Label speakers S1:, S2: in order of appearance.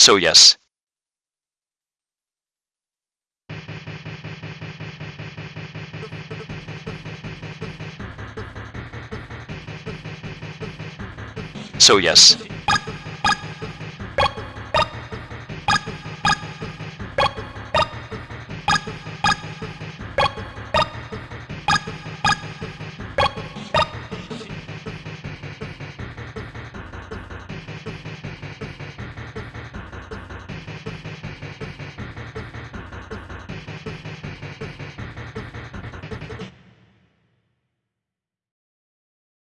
S1: So yes. So yes.